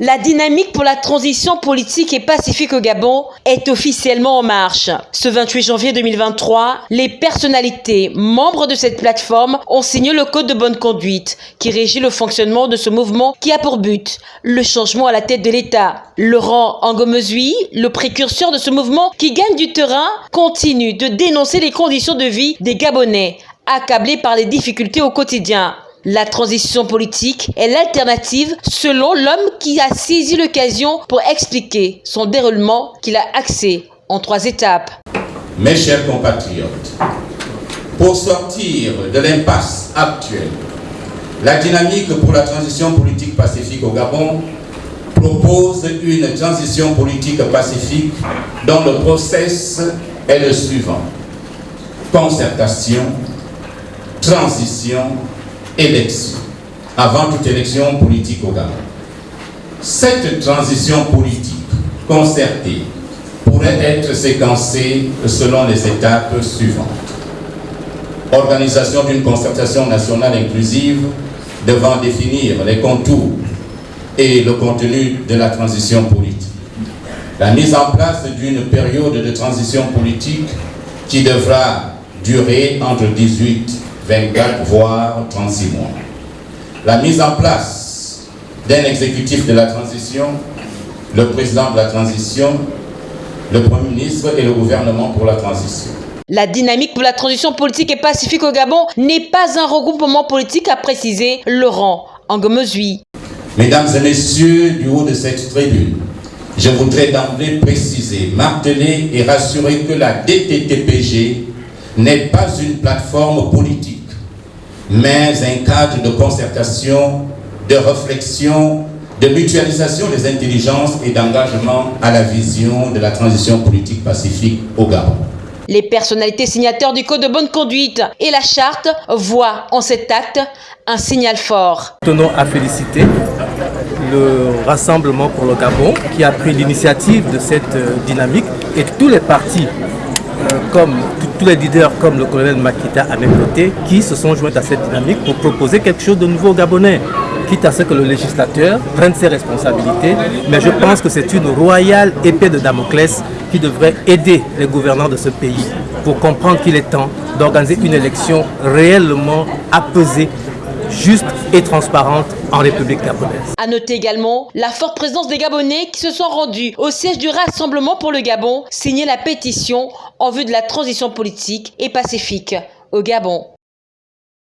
La dynamique pour la transition politique et pacifique au Gabon est officiellement en marche. Ce 28 janvier 2023, les personnalités membres de cette plateforme ont signé le code de bonne conduite qui régit le fonctionnement de ce mouvement qui a pour but le changement à la tête de l'État. Laurent Angomezui, le précurseur de ce mouvement qui gagne du terrain, continue de dénoncer les conditions de vie des Gabonais, accablés par les difficultés au quotidien. La transition politique est l'alternative selon l'homme qui a saisi l'occasion pour expliquer son déroulement qu'il a axé en trois étapes. Mes chers compatriotes, pour sortir de l'impasse actuelle, la dynamique pour la transition politique pacifique au Gabon propose une transition politique pacifique dont le process est le suivant. Concertation, transition, élection, avant toute élection politique au Gabon. Cette transition politique concertée pourrait être séquencée selon les étapes suivantes. Organisation d'une concertation nationale inclusive devant définir les contours et le contenu de la transition politique. La mise en place d'une période de transition politique qui devra durer entre 18 24 voire 36 mois. La mise en place d'un exécutif de la transition, le président de la transition, le Premier ministre et le gouvernement pour la transition. La dynamique pour la transition politique et pacifique au Gabon n'est pas un regroupement politique, a précisé Laurent Angomezui. Mesdames et messieurs du haut de cette tribune, je voudrais d'emblée préciser, marteler et rassurer que la DTTPG n'est pas une plateforme politique mais un cadre de concertation, de réflexion, de mutualisation des intelligences et d'engagement à la vision de la transition politique pacifique au Gabon. Les personnalités signataires du Code de bonne conduite et la charte voient en cet acte un signal fort. Tenons à féliciter le Rassemblement pour le Gabon qui a pris l'initiative de cette euh, dynamique et tous les partis euh, comme tous les leaders comme le colonel Makita à mes côtés qui se sont joints à cette dynamique pour proposer quelque chose de nouveau au Gabonais quitte à ce que le législateur prenne ses responsabilités. Mais je pense que c'est une royale épée de Damoclès qui devrait aider les gouvernants de ce pays pour comprendre qu'il est temps d'organiser une élection réellement apaisée juste et transparente en République gabonaise. A noter également la forte présence des Gabonais qui se sont rendus au siège du Rassemblement pour le Gabon signer la pétition en vue de la transition politique et pacifique au Gabon.